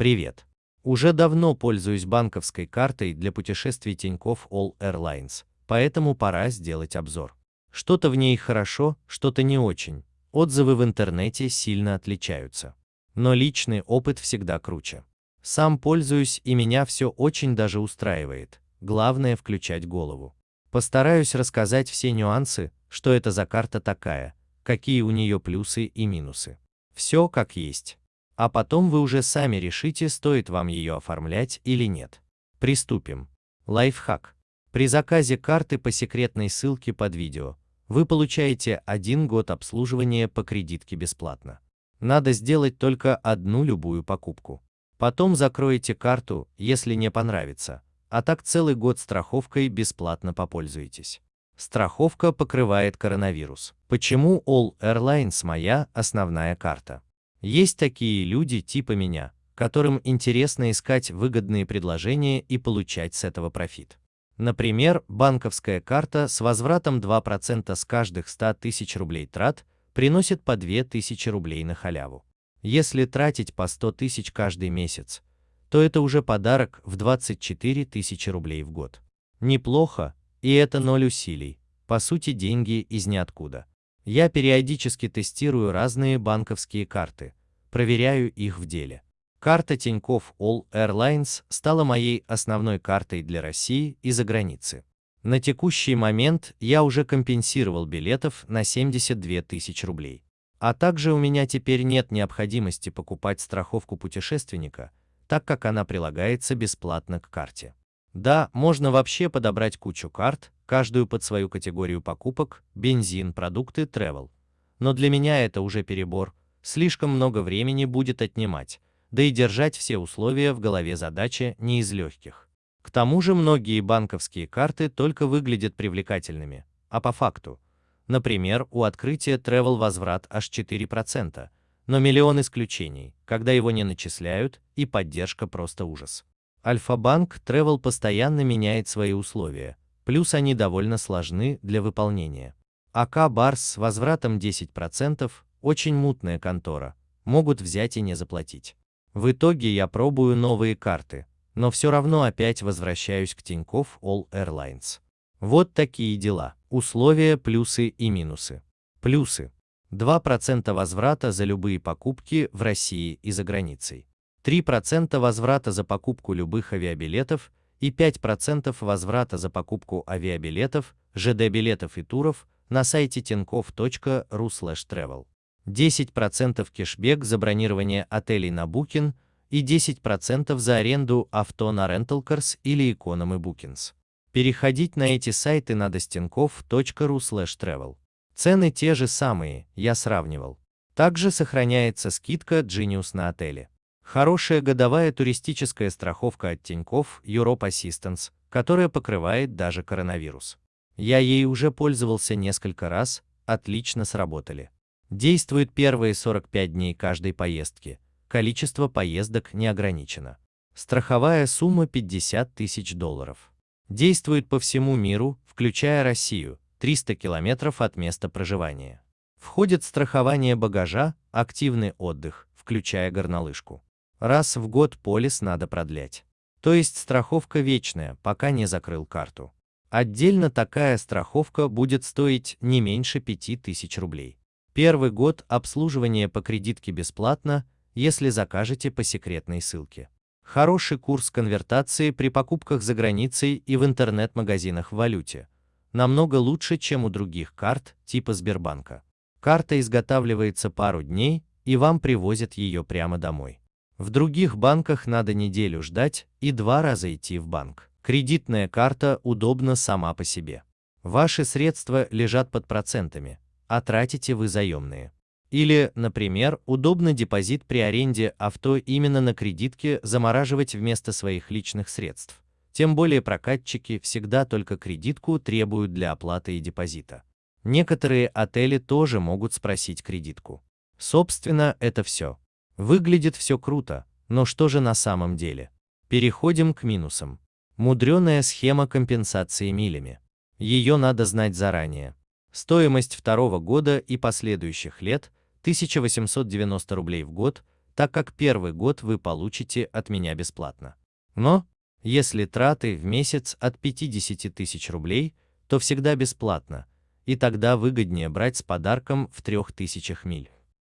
Привет! Уже давно пользуюсь банковской картой для путешествий Тинькофф All Airlines, поэтому пора сделать обзор. Что-то в ней хорошо, что-то не очень. Отзывы в интернете сильно отличаются. Но личный опыт всегда круче. Сам пользуюсь и меня все очень даже устраивает. Главное включать голову. Постараюсь рассказать все нюансы, что это за карта такая, какие у нее плюсы и минусы. Все как есть а потом вы уже сами решите, стоит вам ее оформлять или нет. Приступим. Лайфхак. При заказе карты по секретной ссылке под видео вы получаете один год обслуживания по кредитке бесплатно. Надо сделать только одну любую покупку. Потом закроете карту, если не понравится, а так целый год страховкой бесплатно попользуетесь. Страховка покрывает коронавирус. Почему All Airlines моя основная карта? Есть такие люди типа меня, которым интересно искать выгодные предложения и получать с этого профит. Например, банковская карта с возвратом 2% с каждых 100 тысяч рублей трат приносит по 2000 рублей на халяву. Если тратить по 100 тысяч каждый месяц, то это уже подарок в 24 тысячи рублей в год. Неплохо, и это ноль усилий, по сути деньги из ниоткуда. Я периодически тестирую разные банковские карты, проверяю их в деле. Карта Тинькофф All Airlines стала моей основной картой для России и за границы. На текущий момент я уже компенсировал билетов на 72 тысяч рублей. А также у меня теперь нет необходимости покупать страховку путешественника, так как она прилагается бесплатно к карте. Да, можно вообще подобрать кучу карт, каждую под свою категорию покупок, бензин, продукты, travel. Но для меня это уже перебор, слишком много времени будет отнимать, да и держать все условия в голове задача не из легких. К тому же многие банковские карты только выглядят привлекательными, а по факту. Например, у открытия Travel возврат аж 4%, но миллион исключений, когда его не начисляют, и поддержка просто ужас. Альфа-банк Travel постоянно меняет свои условия, плюс они довольно сложны для выполнения. АК Барс с возвратом 10% очень мутная контора, могут взять и не заплатить. В итоге я пробую новые карты, но все равно опять возвращаюсь к Тинькофф All Airlines. Вот такие дела. Условия, плюсы и минусы. Плюсы. 2% возврата за любые покупки в России и за границей. 3% возврата за покупку любых авиабилетов и 5% возврата за покупку авиабилетов, ЖД-билетов и туров на сайте tinkoff.ru/travel. 10% кэшбэк за бронирование отелей на Booking и 10% за аренду авто на Rentalcars или Economy Bookings. Переходить на эти сайты надо с tinkoff.ru/travel. Цены те же самые, я сравнивал. Также сохраняется скидка Genius на отели. Хорошая годовая туристическая страховка от Тинькофф Europe Assistance, которая покрывает даже коронавирус. Я ей уже пользовался несколько раз, отлично сработали. Действует первые 45 дней каждой поездки. Количество поездок не ограничено. Страховая сумма 50 тысяч долларов. Действует по всему миру, включая Россию, 300 километров от места проживания. Входит страхование багажа, активный отдых, включая горнолыжку. Раз в год полис надо продлять. То есть страховка вечная, пока не закрыл карту. Отдельно такая страховка будет стоить не меньше 5000 рублей. Первый год обслуживание по кредитке бесплатно, если закажете по секретной ссылке. Хороший курс конвертации при покупках за границей и в интернет-магазинах в валюте. Намного лучше, чем у других карт типа Сбербанка. Карта изготавливается пару дней, и вам привозят ее прямо домой. В других банках надо неделю ждать и два раза идти в банк. Кредитная карта удобна сама по себе. Ваши средства лежат под процентами, а тратите вы заемные. Или, например, удобно депозит при аренде авто именно на кредитке замораживать вместо своих личных средств. Тем более прокатчики всегда только кредитку требуют для оплаты и депозита. Некоторые отели тоже могут спросить кредитку. Собственно, это все. Выглядит все круто, но что же на самом деле? Переходим к минусам. Мудреная схема компенсации милями. Ее надо знать заранее. Стоимость второго года и последующих лет 1890 рублей в год, так как первый год вы получите от меня бесплатно. Но, если траты в месяц от 50 тысяч рублей, то всегда бесплатно, и тогда выгоднее брать с подарком в 3000 миль.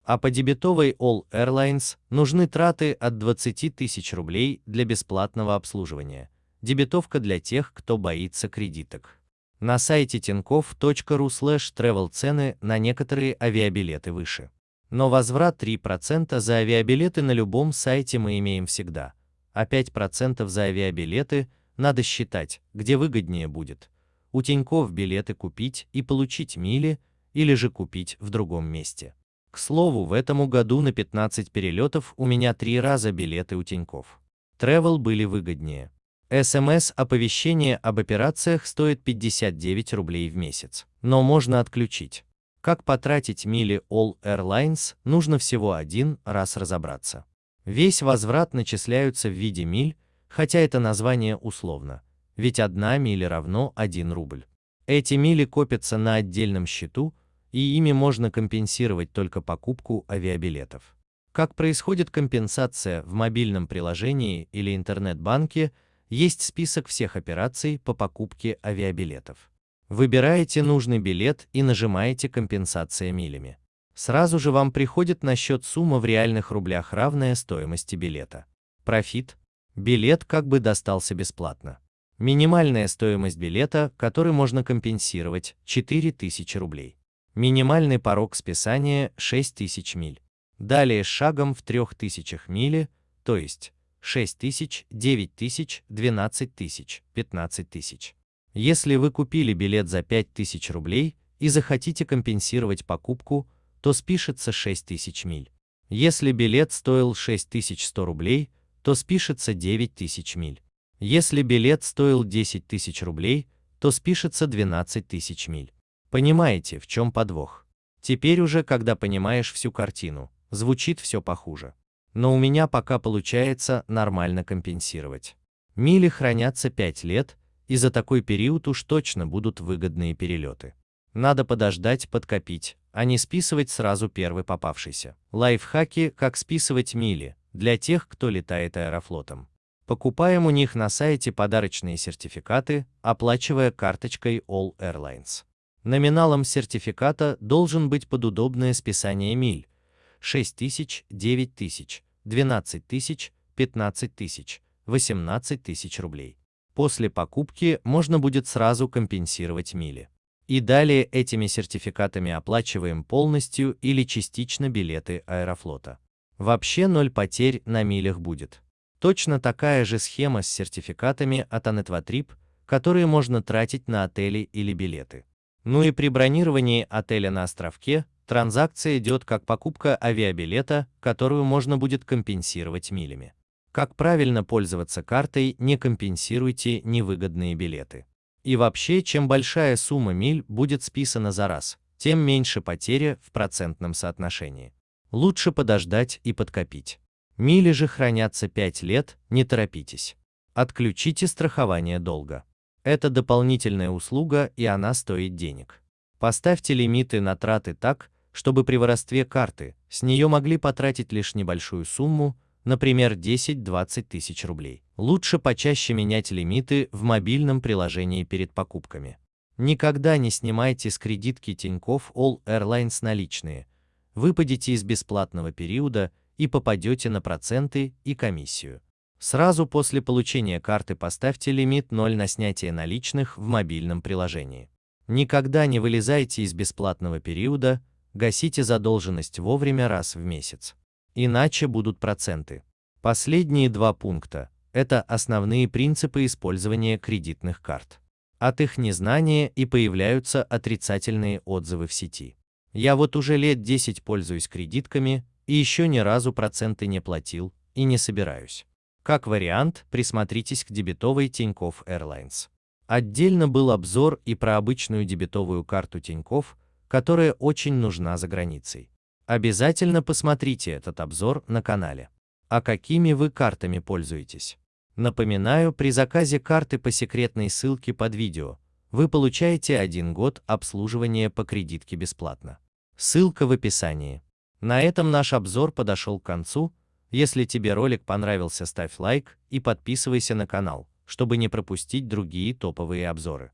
А по дебетовой All Airlines нужны траты от 20 тысяч рублей для бесплатного обслуживания. Дебетовка для тех, кто боится кредиток. На сайте tinkoff.ru travel цены на некоторые авиабилеты выше. Но возврат 3% за авиабилеты на любом сайте мы имеем всегда, а 5% за авиабилеты надо считать, где выгоднее будет. У Тинькофф билеты купить и получить мили, или же купить в другом месте. К слову, в этом году на 15 перелетов у меня три раза билеты у Тинькофф. Travel были выгоднее. СМС-оповещение об операциях стоит 59 рублей в месяц, но можно отключить. Как потратить мили All Airlines, нужно всего один раз разобраться. Весь возврат начисляются в виде миль, хотя это название условно, ведь одна миля равно 1 рубль. Эти мили копятся на отдельном счету, и ими можно компенсировать только покупку авиабилетов. Как происходит компенсация в мобильном приложении или интернет-банке, есть список всех операций по покупке авиабилетов. Выбираете нужный билет и нажимаете «Компенсация милями». Сразу же вам приходит на счет сумма в реальных рублях равная стоимости билета. Профит. Билет как бы достался бесплатно. Минимальная стоимость билета, который можно компенсировать, 4000 рублей. Минимальный порог списания 6000 миль. Далее с шагом в 3000 мили, то есть 6000, 9000, 12000, 15000. Если вы купили билет за 5000 рублей и захотите компенсировать покупку, то спишется 6000 миль. Если билет стоил 6100 рублей, то спишется 9000 миль. Если билет стоил 10 тысяч рублей, то спишется 12 тысяч миль. Понимаете, в чем подвох? Теперь уже, когда понимаешь всю картину, звучит все похуже. Но у меня пока получается нормально компенсировать. Мили хранятся 5 лет, и за такой период уж точно будут выгодные перелеты. Надо подождать, подкопить, а не списывать сразу первый попавшийся. Лайфхаки, как списывать мили, для тех, кто летает аэрофлотом. Покупаем у них на сайте подарочные сертификаты, оплачивая карточкой All Airlines. Номиналом сертификата должен быть под удобное списание миль 6 тысяч, 9 тысяч, 12 тысяч, 15 тысяч, 18 тысяч рублей. После покупки можно будет сразу компенсировать мили. И далее этими сертификатами оплачиваем полностью или частично билеты Аэрофлота. Вообще ноль потерь на милях будет. Точно такая же схема с сертификатами от Anetvatrip, которые можно тратить на отели или билеты. Ну и при бронировании отеля на островке транзакция идет как покупка авиабилета, которую можно будет компенсировать милями. Как правильно пользоваться картой, не компенсируйте невыгодные билеты. И вообще, чем большая сумма миль будет списана за раз, тем меньше потеря в процентном соотношении. Лучше подождать и подкопить. Мили же хранятся 5 лет, не торопитесь. Отключите страхование долга. Это дополнительная услуга и она стоит денег. Поставьте лимиты на траты так, чтобы при воровстве карты с нее могли потратить лишь небольшую сумму, например 10-20 тысяч рублей. Лучше почаще менять лимиты в мобильном приложении перед покупками. Никогда не снимайте с кредитки Тинькофф All Airlines наличные. Выпадете из бесплатного периода и попадете на проценты и комиссию. Сразу после получения карты поставьте лимит 0 на снятие наличных в мобильном приложении. Никогда не вылезайте из бесплатного периода, гасите задолженность вовремя раз в месяц иначе будут проценты. Последние два пункта – это основные принципы использования кредитных карт. От их незнания и появляются отрицательные отзывы в сети. Я вот уже лет 10 пользуюсь кредитками и еще ни разу проценты не платил и не собираюсь. Как вариант, присмотритесь к дебетовой Тинькофф Airlines. Отдельно был обзор и про обычную дебетовую карту Тинькофф, которая очень нужна за границей. Обязательно посмотрите этот обзор на канале. А какими вы картами пользуетесь? Напоминаю, при заказе карты по секретной ссылке под видео вы получаете один год обслуживания по кредитке бесплатно. Ссылка в описании. На этом наш обзор подошел к концу. Если тебе ролик понравился, ставь лайк и подписывайся на канал, чтобы не пропустить другие топовые обзоры.